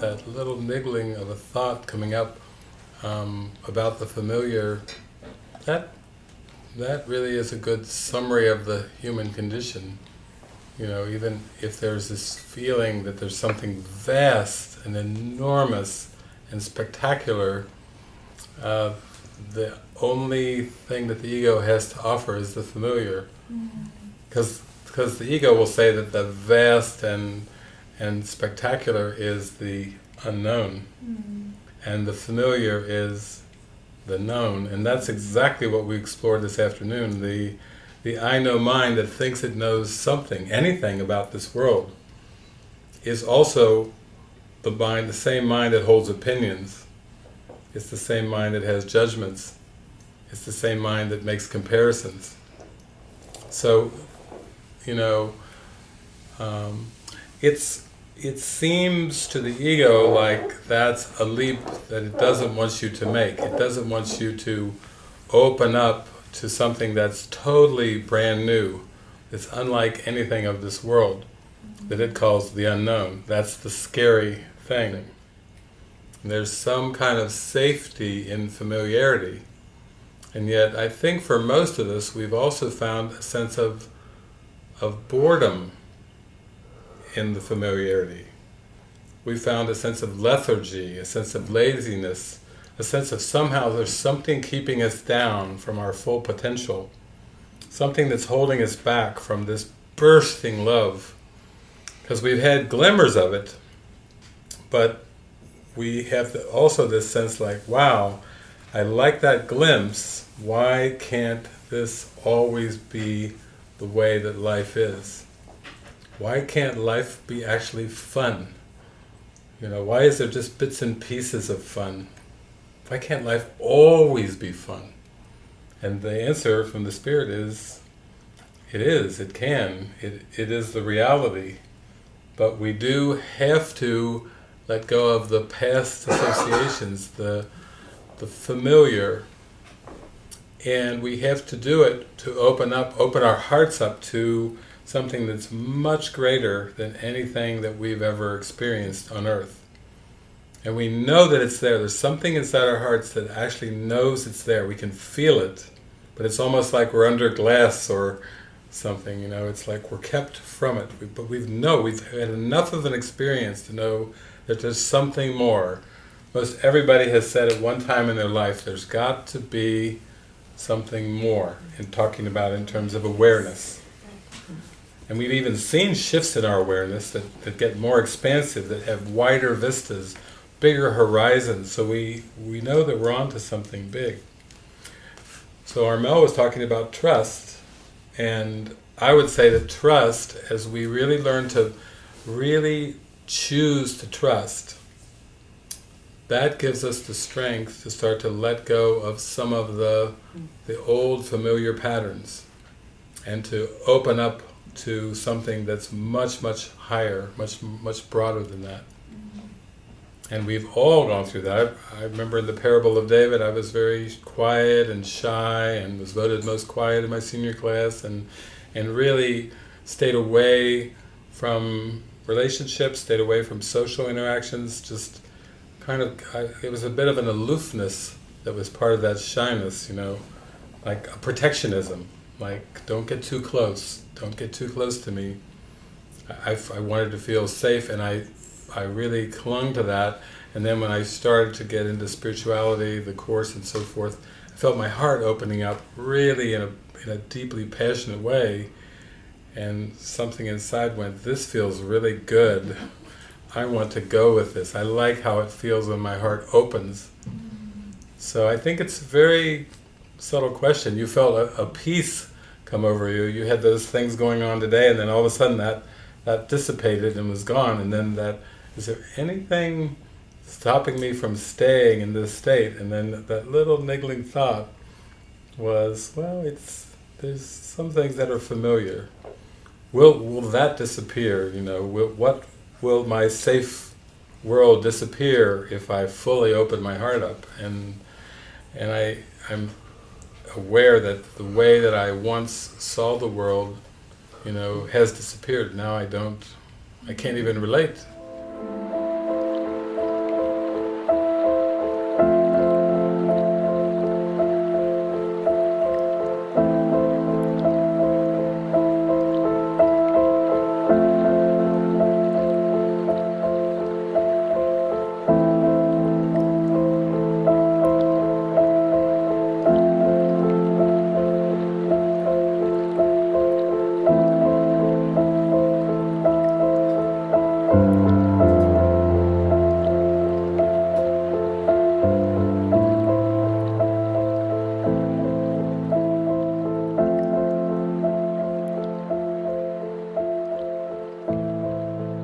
that little niggling of a thought coming up um, about the familiar, that that really is a good summary of the human condition. You know, even if there's this feeling that there's something vast and enormous and spectacular, uh, the only thing that the ego has to offer is the familiar. Because mm because the ego will say that the vast and and spectacular is the unknown, mm and the familiar is the known, and that's exactly what we explored this afternoon. The the I know mind that thinks it knows something, anything about this world, is also the mind, the same mind that holds opinions. It's the same mind that has judgments. It's the same mind that makes comparisons. So, you know, um, it's it seems to the ego like that's a leap that it doesn't want you to make. It doesn't want you to open up to something that's totally brand new. It's unlike anything of this world that it calls the unknown. That's the scary thing. There's some kind of safety in familiarity. And yet I think for most of us we've also found a sense of, of boredom in the familiarity. We found a sense of lethargy, a sense of laziness, a sense of somehow there's something keeping us down from our full potential, something that's holding us back from this bursting love. Because we've had glimmers of it, but we have also this sense like, wow, I like that glimpse, why can't this always be the way that life is? Why can't life be actually fun? You know, why is there just bits and pieces of fun? Why can't life always be fun? And the answer from the Spirit is, it is, it can, it, it is the reality. But we do have to let go of the past associations, the, the familiar, and we have to do it to open up, open our hearts up to something that's much greater than anything that we've ever experienced on earth. And we know that it's there. There's something inside our hearts that actually knows it's there. We can feel it. But it's almost like we're under glass or something, you know. It's like we're kept from it. We, but we know, we've had enough of an experience to know that there's something more. Most everybody has said at one time in their life, there's got to be something more in talking about in terms of awareness. And we've even seen shifts in our awareness that, that get more expansive, that have wider vistas, bigger horizons, so we, we know that we're onto something big. So Armel was talking about trust, and I would say that trust, as we really learn to really choose to trust, that gives us the strength to start to let go of some of the, the old familiar patterns and to open up to something that's much, much higher, much, much broader than that. Mm-hmm. And we've all gone through that. I, I, remember in the parable of David, I was very quiet and shy and was voted most quiet in my senior class and, and really stayed away from relationships, stayed away from social interactions, just kind of, I, it was a bit of an aloofness that was part of that shyness, you know, like a protectionism, like don't get too close, don't get too close to me. I, I wanted to feel safe and I, I really clung to that and then when I started to get into spirituality, the Course and so forth, I felt my heart opening up really in a, in a deeply passionate way and something inside went, this feels really good. I want to go with this. I like how it feels when my heart opens. Mm-hmm. So I think it's a very subtle question. You felt a, a peace come over you. You had those things going on today and then all of a sudden that, that dissipated and was gone and then that, is there anything stopping me from staying in this state? And then that little niggling thought was, well, it's there's some things that are familiar. Will will that disappear? You know, will, what will my safe world disappear if I fully open my heart up? And and I I'm aware that the way that I once saw the world, you know, has disappeared. Now I don't, I can't even relate